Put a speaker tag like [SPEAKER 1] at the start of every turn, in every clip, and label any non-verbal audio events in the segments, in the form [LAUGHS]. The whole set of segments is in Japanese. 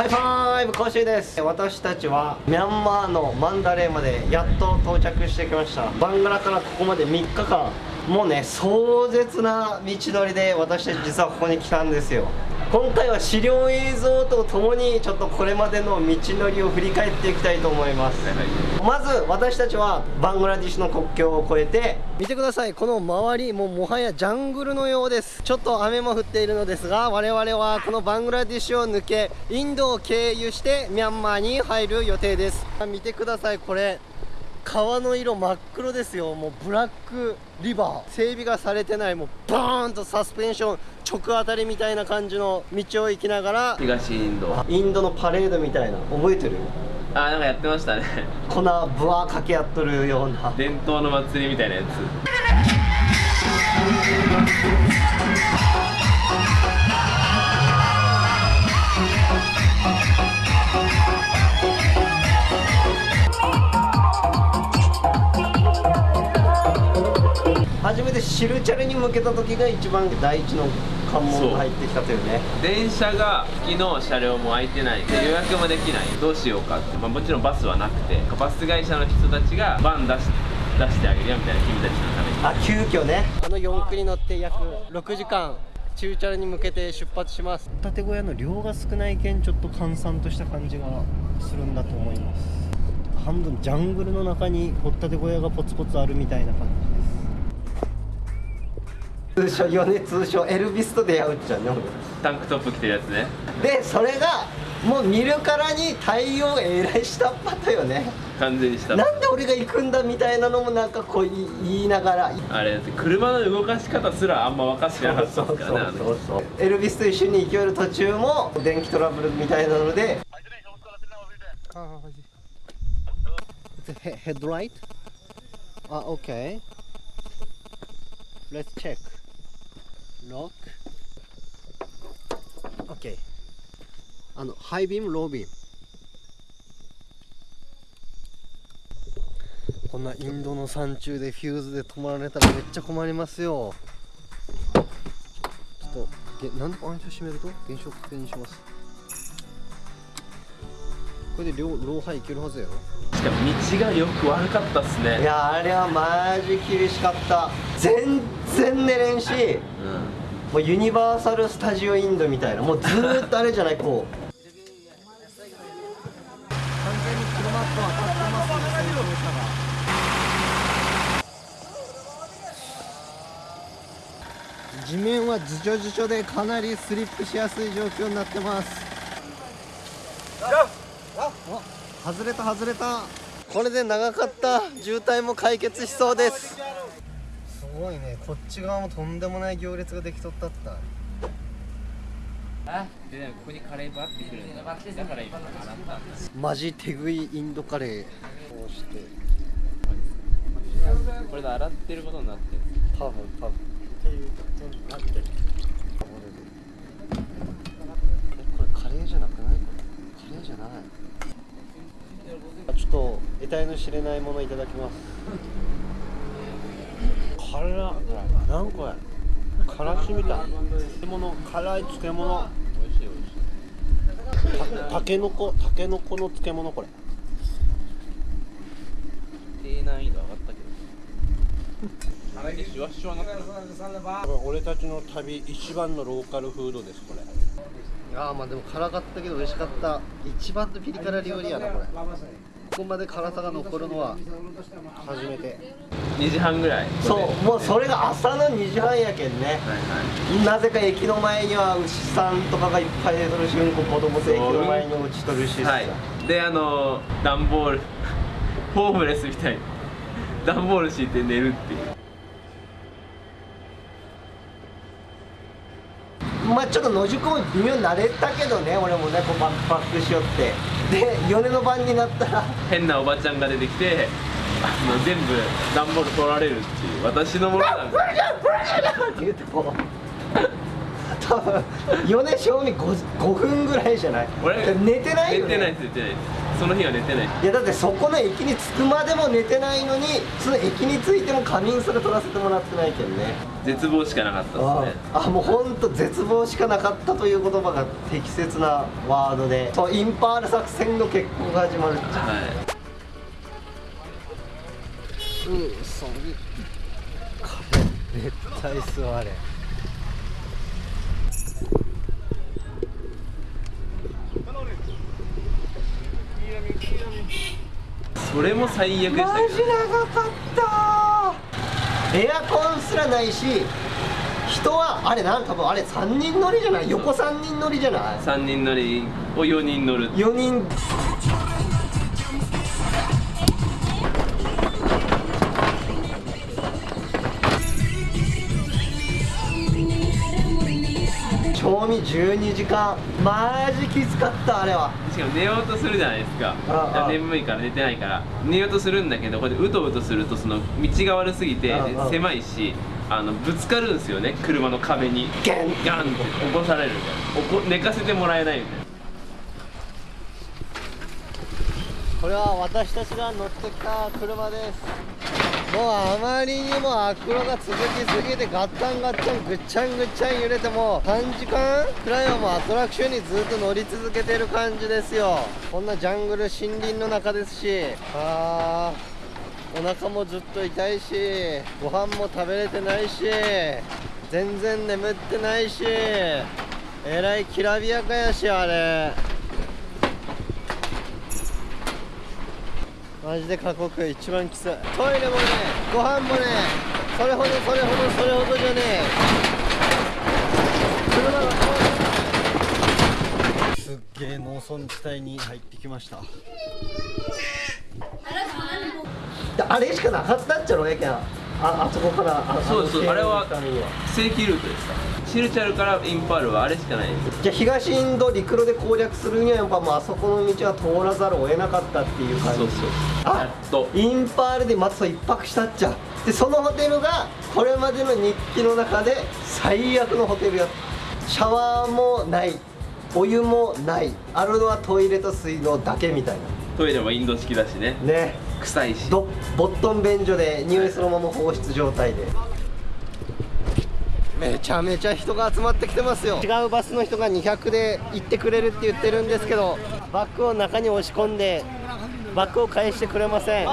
[SPEAKER 1] ハイファイブ講習です。私たちはミャンマーのマンダレーまでやっと到着してきました。バングラからここまで3日間。もうね壮絶な道のりで私たち実はここに来たんですよ。今回は資料映像とともにちょっとこれまでの道のりを振り返っていきたいと思います、まず私たちはバングラディッシュの国境を越えて見てください。この周りもうもはやジャングルのようです。ちょっと雨も降っているのですが我々はこのバングラディッシュを抜けインドを経由してミャンマーに入る予定です。見てください。これ川の色真っ黒ですよ。もうブラックリバー。整備がされてない。もうバーンとサスペンション。直当たりみたいな感じの道を行きながら。
[SPEAKER 2] 東インド。
[SPEAKER 1] インドのパレードみたいな。覚えてる？
[SPEAKER 2] あなんかやってましたね。
[SPEAKER 1] 粉ブワーかけ合っとるような。
[SPEAKER 2] 伝統の祭りみたいなやつ
[SPEAKER 1] 初めてシルチャルに向けた時が一番第一の関門が入ってきたというね。
[SPEAKER 2] 電車が昨日車両も空いてないで予約もできないどうしようかって、まあ、もちろんバスはなくてバス会社の人たちがバン出し出してあげるよみたいな君たちのために。
[SPEAKER 1] あ急遽ね。あの4区に乗って約6時間チューチャルに向けて出発します。ホタテ小屋の量が少ないけんちょっと閑散とした感じがするんだと思います。半分ジャングルの中にホタテ小屋がポツポツあるみたいな感じ通称米通称エルビスと出会うっちゃね
[SPEAKER 2] タンクトップ着てるやつね。
[SPEAKER 1] でそれがもう見るからに対応えらいしたっぱとよね。
[SPEAKER 2] 完全にした
[SPEAKER 1] なんで俺が行くんだみたいなのもなんかこう言いながら。
[SPEAKER 2] あれ車の動かし方すらあんま分かってなかったからね
[SPEAKER 1] そうそうエルビスと一緒に行ける途中も電気トラブルみたいなので。ヘッドライトあ、OK Let's check lock OK あのハイビームロービーム。こんなインドの山中でフューズで止まられたらめっちゃ困りますよ。ちょっとげなんで暗証閉めると？現象確認します。これで両ローハイいけるはずやろ。
[SPEAKER 2] しかも道がよく悪かったっすね。
[SPEAKER 1] いやあれはマジ厳しかった。全然寝れんし、うんもうユニバーサル・スタジオ・インドみたいなもうずーっとあれじゃないこう。完全に車と当たってますね。先行車が地面はずちょずちょでかなりスリップしやすい状況になってます。お外れた外れた。これで長かった。渋滞も解決しそうですごいね。こっち側もとんでもない行列ができとったった
[SPEAKER 2] あでもここにカレーバってくるんだだから今洗った
[SPEAKER 1] マジ手食いインドカレーこうして。
[SPEAKER 2] これで洗ってることになって。る
[SPEAKER 1] 多分。多分っていうことになってる。これカレーじゃなくない？カレーじゃない。ちょっと得体の知れないものいただきます辛なんこれ。からしみたい。漬物。辛い漬物。美味しい美味しいたけのこ。たけのこの漬物これ。
[SPEAKER 2] 低難易度上がったけど。あれシュワシュワなって
[SPEAKER 1] 俺たちの旅一番のローカルフードですこれ。ああまあでも辛かったけど美味しかった。一番のピリ辛料理やなこれここまで辛さが残るのは初めて。
[SPEAKER 2] 2時半ぐらい。
[SPEAKER 1] そうもうそれが朝の2時半やけんね、はいはい、なぜか駅の前には牛さんとかがいっぱい出とるしうんこ子供と駅の前に落ちとるし、
[SPEAKER 2] はい、であの段ボール [LAUGHS] ホームレスみたいに。段ボール敷いて寝るっていう
[SPEAKER 1] まあちょっと野宿も微妙に慣れたけどね俺もねこうバックしよって。で米の番になったら。
[SPEAKER 2] 変なおばちゃんが出てきてあの全部段ボール取られるっていう私のものなんだって言ってこ。う
[SPEAKER 1] 多分米賞味 5, 5分ぐらいじゃない？
[SPEAKER 2] 俺
[SPEAKER 1] 寝てないよ、ね、
[SPEAKER 2] 寝てないです寝てない。その日は寝てない。
[SPEAKER 1] いやだってそこの駅に着くまでも寝てないのにその駅に着いても仮眠すら取らせてもらってないけどね。
[SPEAKER 2] 絶望しかなかった
[SPEAKER 1] あ
[SPEAKER 2] ですね。
[SPEAKER 1] あもうほんと絶望しかなかったという言葉が適切なワードで。そうインパール作戦の決行が始まる。
[SPEAKER 2] はい。
[SPEAKER 1] うんそれ [LAUGHS] 絶対座れ
[SPEAKER 2] それも最悪でした
[SPEAKER 1] マジ長かったエアコンすらないし人はあれなん多分あれ3人乗りじゃない？横3人乗りじゃない
[SPEAKER 2] ？3人乗りを4人乗る。
[SPEAKER 1] 4人賞味12時間。マジきつかったあれは。
[SPEAKER 2] しかも寝ようとするじゃないですか。眠いから寝てないから。寝ようとするんだけどこれでうとうとするとその道が悪すぎて狭いしあのぶつかるんですよね車の壁に。
[SPEAKER 1] ゲン。
[SPEAKER 2] ガンって起こされる。みたいな寝かせてもらえないみたいな。
[SPEAKER 1] これは私たちが乗ってきた車ですもうあまりにも悪路が続きすぎてガッタンガッタンぐっちゃんぐっちゃん揺れてもう3時間くらいはもうアトラクションにずっと乗り続けてる感じですよ。こんなジャングル森林の中ですしあーお腹もずっと痛いしご飯も食べれてないし全然眠ってないしえらいきらびやかやしあれ。マジで過酷。一番きつい。トイレもねご飯もねそれほどそれほどそれほどじゃねえ。車が遠い。すっげえ農村地帯に入ってきました。あれしかなかったっちゃろやけんああそこからあ
[SPEAKER 2] そうです
[SPEAKER 1] の
[SPEAKER 2] あれは正規ルートですか？シルチャルからインパールはあれしかないです。
[SPEAKER 1] じゃあ東インド陸路で攻略するにはやっぱもうあそこの道は通らざるを得なかったっていう感じ。
[SPEAKER 2] そうそう
[SPEAKER 1] あ
[SPEAKER 2] やっと。
[SPEAKER 1] インパールでまずそう一泊したっちゃ。でそのホテルがこれまでの日記の中で最悪のホテルや。シャワーもない。お湯もない。あるのはトイレと水道だけみたい
[SPEAKER 2] トイレもインド式だしね。
[SPEAKER 1] なね
[SPEAKER 2] 臭いし。
[SPEAKER 1] どボットン便所で匂いそのまま放出状態で。めちゃめちゃ人が集まってきてますよ。違うバスの人が200で行ってくれるって言ってるんですけどバッグを中に押し込んでバッグを返してくれません。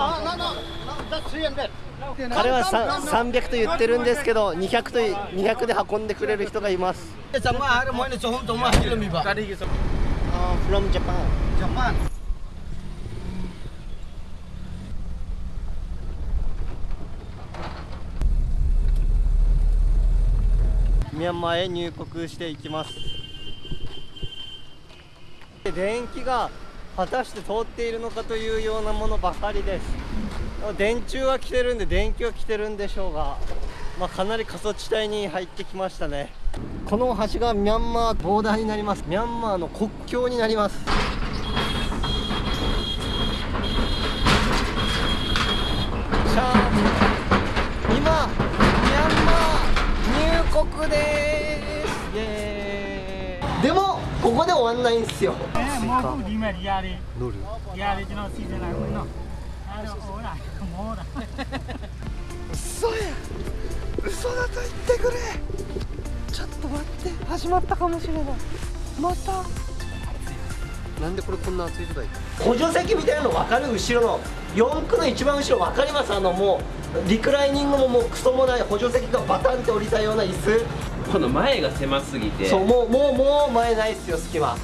[SPEAKER 1] 彼はさ300と言ってるんですけど200と200で運んでくれる人がいます。from Japan
[SPEAKER 3] Japan.
[SPEAKER 1] ミャンマーへ入国していきます。電気が果たして通っているのかというようなものばかりです。電柱は来てるんで電気は来てるんでしょうが、まあ、かなり過疎地帯に入ってきましたね。この橋がミャンマーボーダーになります。ミャンマーの国境になりますシャー今ミャンマ刻です。イエーイ。でもここで終わんないんすよ。嘘や。嘘だと言ってくれ。ちょっと待って。始まったかもしれない。また。なんでこれこんな暑い時代？補助席みたいなの分かる？後ろの。4区の一番後ろ分かります？あのもうリクライニングももうクソもない補助席がバタンって降りたような椅
[SPEAKER 2] この前が狭すぎて。
[SPEAKER 1] 子そうもうもうもう前ないっすよ隙間。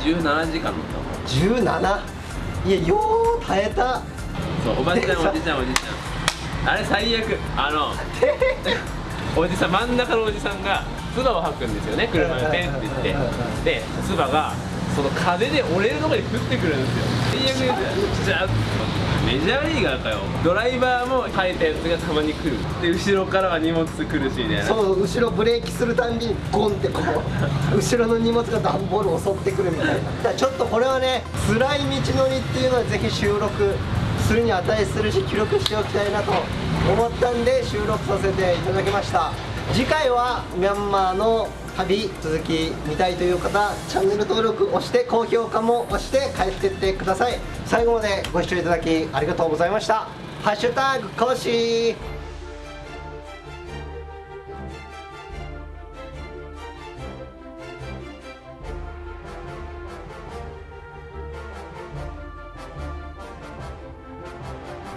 [SPEAKER 2] 17時間乗った
[SPEAKER 1] 17いやよう耐えた。
[SPEAKER 2] そうおばちゃん [LAUGHS] おじちゃんおじちゃん。あれ最悪。あの [LAUGHS] おじさん真ん中のおじさんが唾を吐くんですよね車にペンって言って。で唾がその風で折れるところに降ってくるんですよ。最悪ですよ。じゃあメジャーリーガーかよ。ドライバーも吐いたやつがたまに来る。で後ろからは荷物来るしみたいな
[SPEAKER 1] そう後ろブレーキするたんびにゴンってこう。[LAUGHS] 後ろの荷物が段ボールを襲ってくるみたいな。だからちょっとこれはね辛い道のりっていうのはぜひ収録するに値するし記録しておきたいなと思ったんで収録させていただきました。次回はミャンマーの旅続き見たいという方チャンネル登録押して高評価も押して帰ってってください。最後までご視聴いただきありがとうございました。ハッシュタグ講師